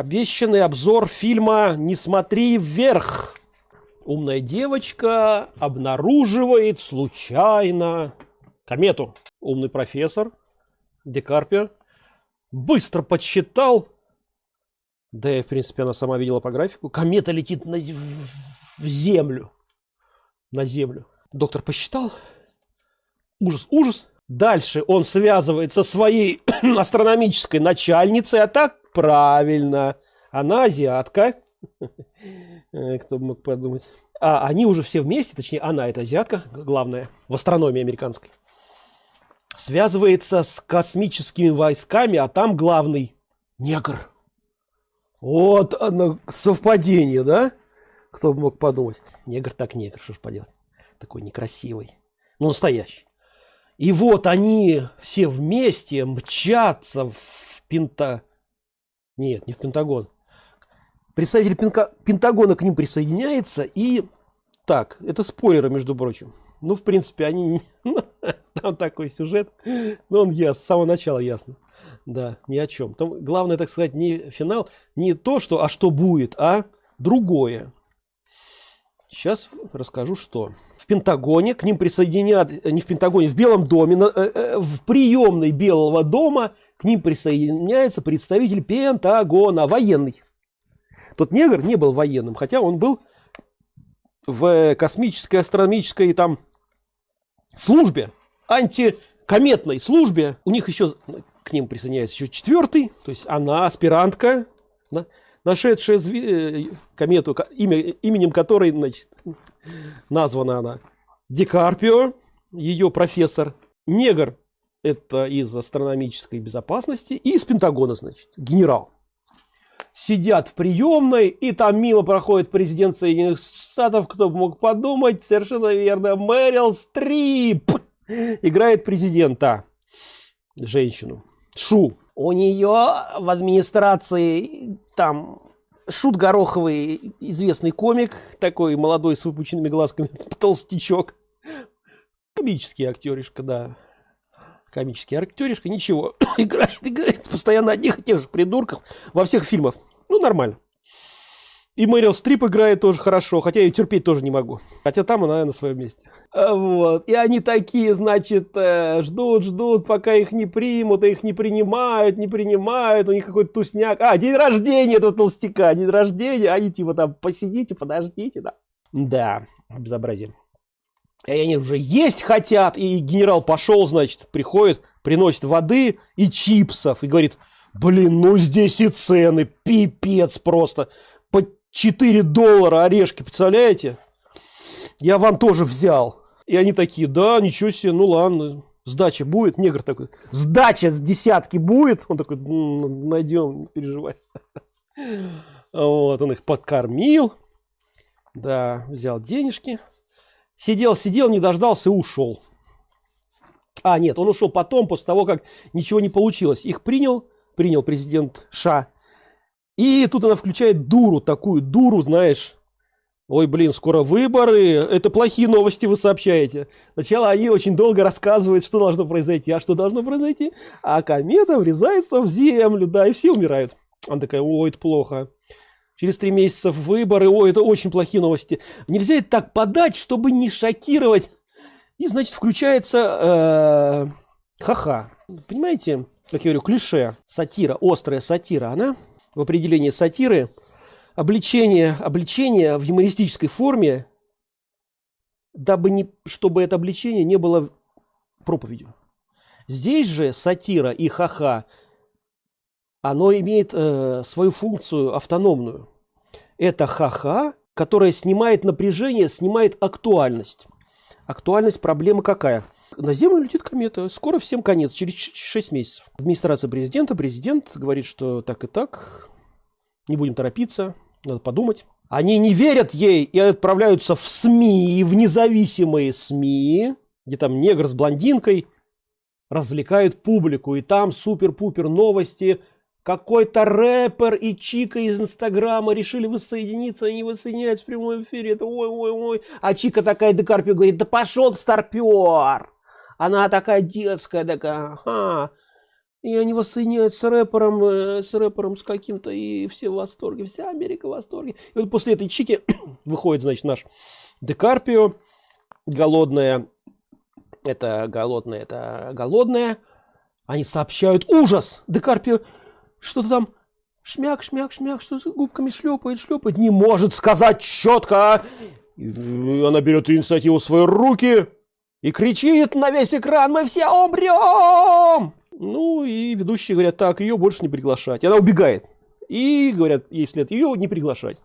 обещанный обзор фильма «Не смотри вверх». Умная девочка обнаруживает случайно комету. Умный профессор Декарпио быстро подсчитал, да и в принципе она сама видела по графику, комета летит на, в землю. На землю. Доктор посчитал. Ужас, ужас. Дальше он связывается со своей астрономической начальницей, а так правильно. Она азиатка. Э, кто бы мог подумать. А они уже все вместе, точнее, она это азиатка, главная, в астрономии американской. Связывается с космическими войсками, а там главный негр. Вот оно совпадение, да? Кто бы мог подумать. Негр так негр, что ж поделать. Такой некрасивый. Ну, настоящий. И вот они все вместе мчатся в Пента... Нет, не в Пентагон. Представитель Пенка... Пентагона к ним присоединяется и... Так, это спойлеры, между прочим. Ну, в принципе, они... Там такой сюжет. Но он яс, с самого начала ясно. Да, ни о чем. Там главное, так сказать, не финал, не то, что, а что будет, а другое. Сейчас расскажу, что в Пентагоне к ним присоединят, не в Пентагоне, в Белом доме, э, э, в приемной Белого дома к ним присоединяется представитель Пентагона, военный. Тот негр не был военным, хотя он был в космической, астрономической там службе, антикометной службе. У них еще к ним присоединяется еще четвертый, то есть она аспирантка, нашедшая э, комету, имя, именем которой значит, названа она Дикарпио, ее профессор. Негр это из астрономической безопасности и из Пентагона, значит, генерал. Сидят в приемной, и там мимо проходит президент Соединенных Штатов, кто бы мог подумать, совершенно верно, Мэрил Стрип играет президента, женщину, Шу у нее в администрации там Шут Гороховый, известный комик, такой молодой с выпученными глазками, толстячок. Комический актеришка, да. Комический актеришка, ничего. играет, играет постоянно одних и тех же придурков во всех фильмах. Ну, нормально. И Мэрил Стрип играет тоже хорошо, хотя я ее терпеть тоже не могу. Хотя там она на своем месте. А, вот. И они такие, значит, э, ждут, ждут, пока их не примут, их не принимают, не принимают, у них какой-то тусняк. А, день рождения этого толстяка, день рождения, они типа там посидите, подождите, да. Да, безобразие. И они уже есть хотят, и генерал пошел, значит, приходит, приносит воды и чипсов, и говорит, блин, ну здесь и цены, пипец просто, по 4 доллара орешки, представляете? Я вам тоже взял. И они такие, да, ничего себе, ну ладно, сдача будет. Негр такой, сдача с десятки будет? Он такой, найдем, не переживай. Вот, он их подкормил. Да, взял денежки. Сидел, сидел, не дождался и ушел. А, нет, он ушел потом, после того, как ничего не получилось. Их принял, принял президент Ша. И тут она включает дуру, такую дуру, знаешь, Ой, блин, скоро выборы. Это плохие новости вы сообщаете. Сначала они очень долго рассказывают, что должно произойти. А что должно произойти? А комета врезается в землю, да, и все умирают. Она такая, ой, это плохо. Через три месяца выборы, ой, это очень плохие новости. Нельзя это так подать, чтобы не шокировать. И, значит, включается э, ха-ха. Понимаете, как я говорю, клише, сатира, острая сатира, она в определении сатиры обличение, обличение в юмористической форме, дабы не, чтобы это обличение не было проповедью. Здесь же сатира и ха-ха, оно имеет э, свою функцию автономную. Это ха-ха, которая снимает напряжение, снимает актуальность. Актуальность проблемы какая? На Землю летит комета. Скоро всем конец, через 6 месяцев. Администрация президента, президент говорит, что так и так, не будем торопиться, надо подумать. Они не верят ей и отправляются в СМИ, в независимые СМИ, где там негр с блондинкой развлекают публику. И там супер-пупер новости. Какой-то рэпер и Чика из Инстаграма решили воссоединиться, они воссоединяются в прямом эфире. Это ой-ой-ой. А Чика такая Декарпио говорит, да пошел старпер. Она такая детская, такая, ага. и они воссоединяют с рэпером, э, с рэпером с каким-то, и все в восторге, вся Америка в восторге. И вот после этой чики выходит, значит, наш Декарпио, голодная, это голодная, это голодная. Они сообщают ужас. Декарпио, что-то там шмяк, шмяк, шмяк, что губками шлепает, шлепает, не может сказать четко. И она берет инициативу в свои руки и кричит на весь экран, мы все умрем! Ну и ведущие говорят, так, ее больше не приглашать. Она убегает. И говорят ей вслед, ее не приглашать.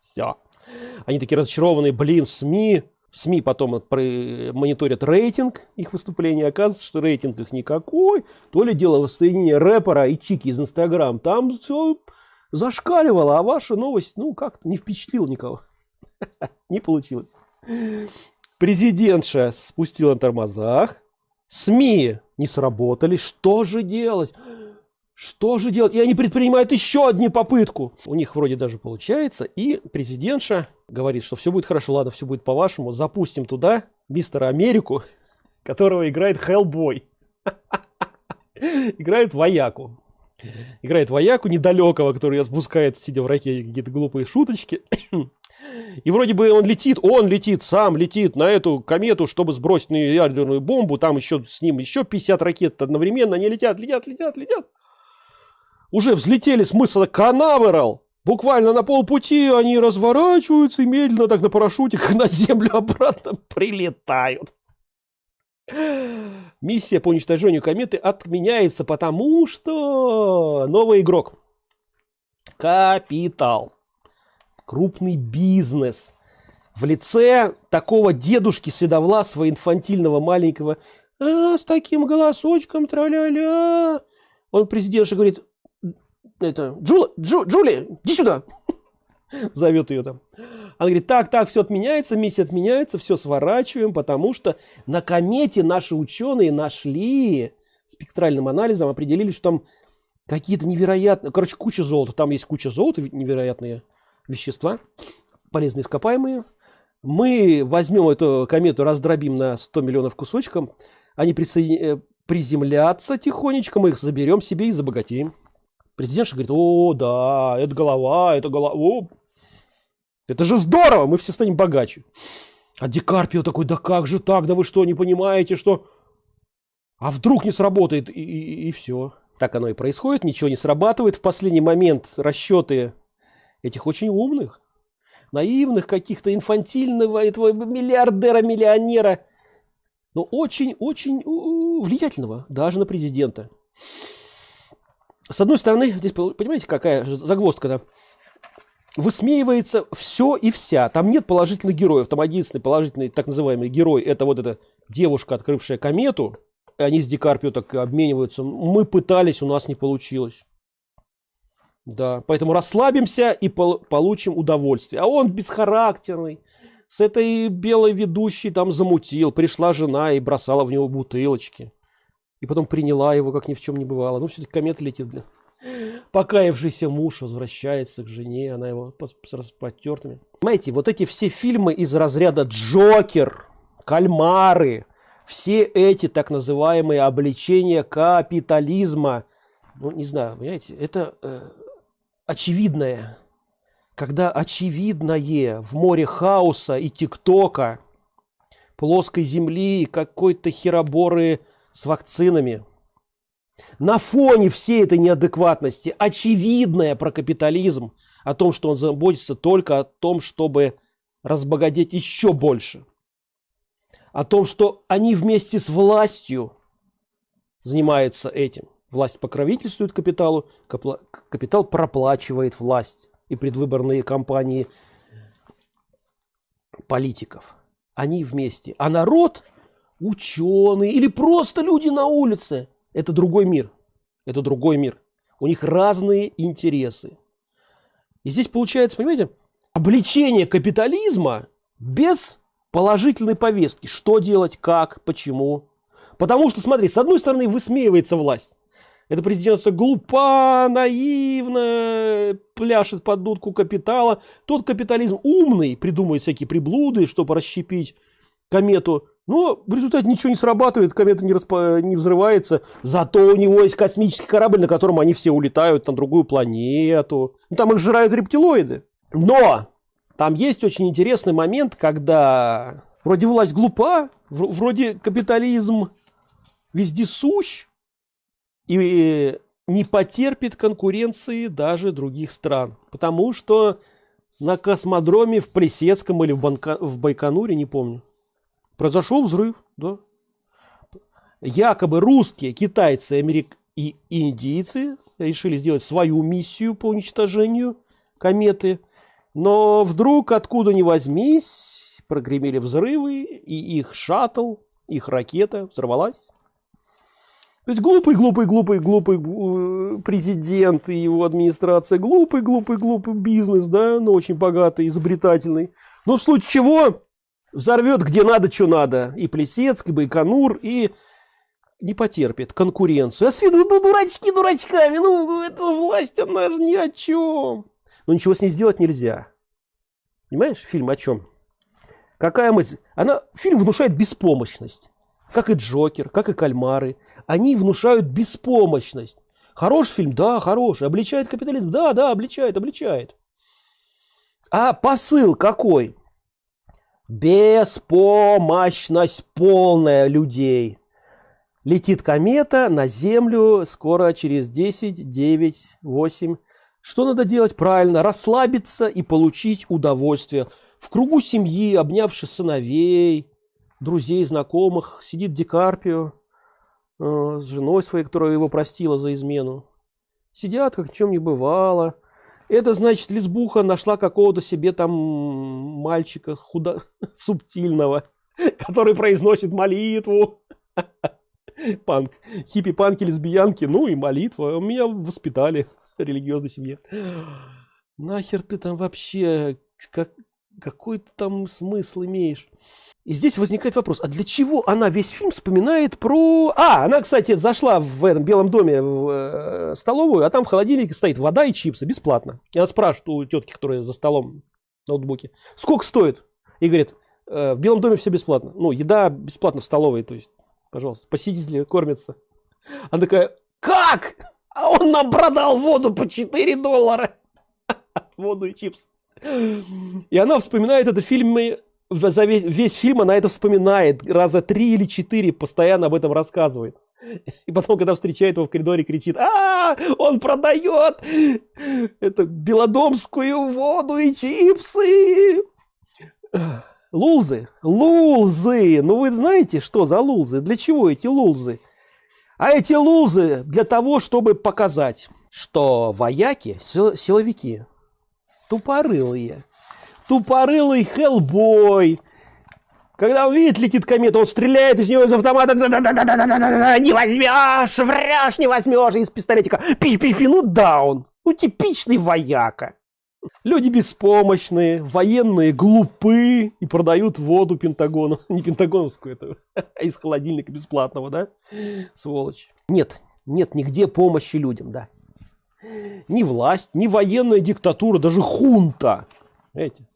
Все. Они такие разочарованные, блин, СМИ. СМИ потом мониторят рейтинг их выступления. Оказывается, что рейтинг их никакой. То ли дело воссоединения рэпера и чики из Инстаграм. Там все зашкаливало, а ваша новость, ну, как-то не впечатлила никого. Не получилось. Президентша спустила на тормозах. СМИ не сработали. Что же делать? Что же делать? И они предпринимают еще одну попытку. У них вроде даже получается. И президентша говорит, что все будет хорошо, ладно, все будет по-вашему. Запустим туда мистера Америку, которого играет Хеллбой. Играет вояку. Играет вояку недалекого, который отпускает, сидя в ракете, какие-то глупые шуточки. И вроде бы он летит, он летит, сам летит на эту комету, чтобы сбросить на ядерную бомбу. Там еще с ним еще 50 ракет одновременно. Они летят, летят, летят, летят. Уже взлетели с мыса Канаверал. Буквально на полпути они разворачиваются и медленно так на парашютиках на землю обратно прилетают. Миссия по уничтожению кометы отменяется, потому что новый игрок. Капитал крупный бизнес в лице такого дедушки седовласого инфантильного маленького а, с таким голосочком тра-ля-ля он президентша говорит это Джула, Джу, Джули иди сюда зовет ее там она говорит так так все отменяется миссия отменяется все сворачиваем потому что на комете наши ученые нашли спектральным анализом определили что там какие-то невероятные короче куча золота там есть куча золота невероятные вещества, полезные ископаемые. Мы возьмем эту комету, раздробим на 100 миллионов кусочков, они присоедин... Э, приземлятся тихонечко, мы их заберем себе и забогатеем. Президент говорит, о, да, это голова, это голова, о, это же здорово, мы все станем богаче. А Дикарпио такой, да как же так, да вы что, не понимаете, что... А вдруг не сработает, и, и, и все. Так оно и происходит, ничего не срабатывает. В последний момент расчеты этих очень умных, наивных каких-то, инфантильного этого миллиардера-миллионера, но очень-очень влиятельного, даже на президента. С одной стороны, здесь, понимаете, какая загвоздка-то? Высмеивается все и вся. Там нет положительных героев. Там единственный положительный так называемый герой, это вот эта девушка, открывшая комету. Они с Дикарпио так обмениваются. Мы пытались, у нас не получилось. Да, поэтому расслабимся и пол получим удовольствие. А он бесхарактерный. С этой белой ведущей там замутил. Пришла жена и бросала в него бутылочки. И потом приняла его, как ни в чем не бывало. Ну, все-таки комета летит, блин. Покаявшийся муж возвращается к жене, она его с распотертыми. Понимаете, вот эти все фильмы из разряда Джокер, Кальмары, все эти так называемые обличения капитализма, ну, не знаю, понимаете, это э, очевидное, когда очевидное в море хаоса и тиктока, плоской земли какой-то хероборы с вакцинами, на фоне всей этой неадекватности, очевидное про капитализм, о том, что он заботится только о том, чтобы разбогатеть еще больше, о том, что они вместе с властью занимаются этим – Власть покровительствует капиталу, капитал проплачивает власть и предвыборные кампании политиков. Они вместе. А народ, ученые или просто люди на улице, это другой мир. Это другой мир. У них разные интересы. И здесь получается, понимаете, обличение капитализма без положительной повестки. Что делать, как, почему. Потому что, смотри, с одной стороны высмеивается власть. Это президентство глупа, наивно, пляшет под дудку капитала. Тот капитализм умный, придумывает всякие приблуды, чтобы расщепить комету Но в результате ничего не срабатывает, комета не, распа... не взрывается. Зато у него есть космический корабль, на котором они все улетают на другую планету. Ну, там их жрают рептилоиды. Но там есть очень интересный момент, когда вроде власть глупа, вроде капитализм вездесущ и не потерпит конкуренции даже других стран. Потому что на космодроме в Плесецком или в, Банка... в Байконуре, не помню, произошел взрыв. Да? Якобы русские, китайцы, америк... и индийцы решили сделать свою миссию по уничтожению кометы. Но вдруг, откуда ни возьмись, прогремели взрывы, и их шаттл, их ракета взорвалась. То есть глупый, глупый, глупый, глупый э, президент и его администрация, глупый, глупый, глупый бизнес, да, но очень богатый, изобретательный. Но в случае чего взорвет где надо, что надо. И Плесецк, и Байконур, и не потерпит конкуренцию. А с виду ну, дурачки дурачками, ну, эта власть, она же ни о чем. Но ничего с ней сделать нельзя. Понимаешь, фильм о чем? Какая мысль? Она, фильм внушает беспомощность. Как и Джокер, как и Кальмары они внушают беспомощность. Хороший фильм? Да, хороший. Обличает капитализм? Да, да, обличает, обличает. А посыл какой? Беспомощность полная людей. Летит комета на Землю скоро через 10, 9, 8. Что надо делать? Правильно, расслабиться и получить удовольствие. В кругу семьи, обнявшись сыновей, друзей, знакомых, сидит Дикарпио Э, с женой своей, которая его простила за измену. Сидят, как чем не бывало. Это значит, лесбуха нашла какого-то себе там мальчика худо... субтильного, который произносит молитву. Панк. Хиппи-панки, лесбиянки, ну и молитва. Меня воспитали в религиозной семье. Нахер ты там вообще, как, какой ты там смысл имеешь? И здесь возникает вопрос, а для чего она весь фильм вспоминает про... А, она, кстати, зашла в этом Белом доме в э, столовую, а там в холодильнике стоит вода и чипсы, бесплатно. И она спрашивает у тетки, которая за столом в ноутбуке, сколько стоит? И говорит, э, в Белом доме все бесплатно. Ну, еда бесплатно в столовой, то есть, пожалуйста, посетители кормятся. Она такая, как? А он нам продал воду по 4 доллара. Воду и чипсы. И она вспоминает это в фильме за весь, весь фильм она это вспоминает раза три или четыре, постоянно об этом рассказывает. И потом, когда встречает его в коридоре, кричит, а, он продает это белодомскую воду и чипсы. Лулзы, лулзы, ну вы знаете, что за лулзы? Для чего эти лулзы? А эти лулзы для того, чтобы показать, что вояки, силовики, тупорылые, тупорылый Хеллбой. Когда он видит, летит комета, он стреляет из нее из автомата. Не возьмешь, врешь, не возьмешь. Из пистолетика. Пи-пи-пи, ну даун. Ну, типичный вояка. Люди беспомощные, военные глупы и продают воду Пентагону. Не пентагоновскую, это а из холодильника бесплатного, да? Сволочь. Нет, нет нигде помощи людям, да. Ни власть, ни военная диктатура, даже хунта. Эти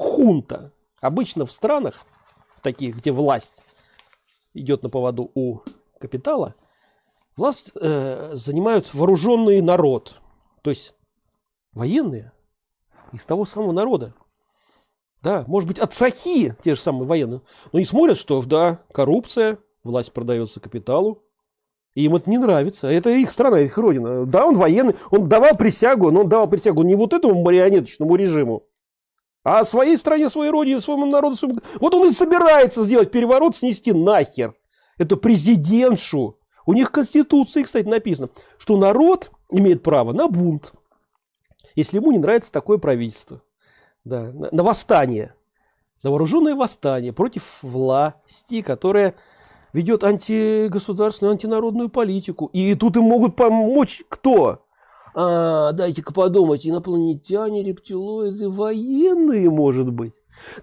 хунта. Обычно в странах, таких, где власть идет на поводу у капитала, власть э, занимают вооруженный народ. То есть военные из того самого народа. Да, может быть, от сахи те же самые военные. Но не смотрят, что, да, коррупция, власть продается капиталу. И им это не нравится. Это их страна, их родина. Да, он военный, он давал присягу, но он давал присягу не вот этому марионеточному режиму, а своей стране, своей родине, своему народу, своему... вот он и собирается сделать переворот, снести нахер. Это президентшу. У них в Конституции, кстати, написано, что народ имеет право на бунт, если ему не нравится такое правительство. Да, на, на восстание. На вооруженное восстание против власти, которая ведет антигосударственную, антинародную политику. И тут им могут помочь кто? А, дайте-ка подумать, инопланетяне, рептилоиды, военные, может быть.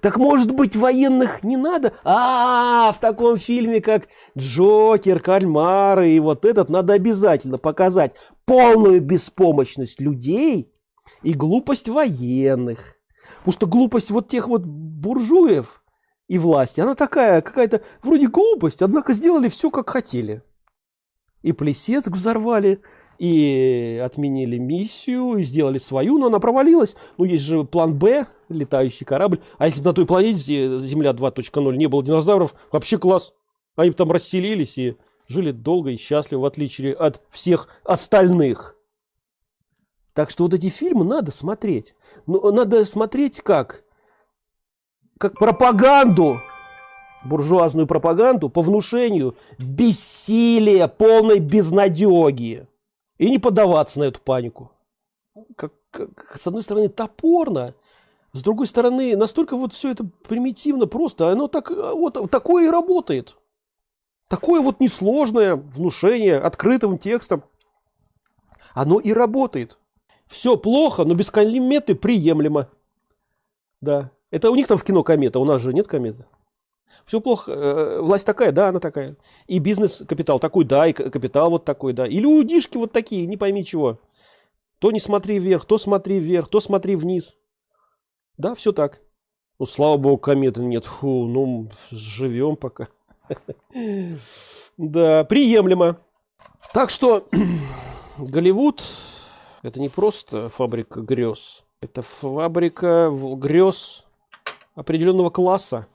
Так может быть военных не надо? А, в таком фильме, как Джокер, Кальмары и вот этот, надо обязательно показать полную беспомощность людей и глупость военных. Потому что глупость вот тех вот буржуев и власти, она такая, какая-то вроде глупость, однако сделали все как хотели. И Плесецк взорвали, и отменили миссию, и сделали свою, но она провалилась. Ну, есть же план Б, летающий корабль. А если бы на той планете Земля 2.0 не было динозавров, вообще класс. Они бы там расселились и жили долго и счастливо, в отличие от всех остальных. Так что вот эти фильмы надо смотреть. Но надо смотреть как? Как пропаганду буржуазную пропаганду по внушению бессилия, полной безнадеги. И не поддаваться на эту панику. Как, как, с одной стороны, топорно, с другой стороны, настолько вот все это примитивно просто, оно так, вот такое и работает. Такое вот несложное внушение открытым текстом, оно и работает. Все плохо, но без кометы приемлемо. Да. Это у них там в кино комета, у нас же нет кометы. Все плохо, э, власть такая, да, она такая. И бизнес-капитал такой, да, и капитал вот такой, да. И людишки вот такие, не пойми чего. То не смотри вверх, то смотри вверх, то смотри вниз. Да, все так. Ну, слава богу, кометы нет. Фу, ну, живем пока. Да, приемлемо. Так что Голливуд это не просто фабрика грез. Это фабрика грез определенного класса.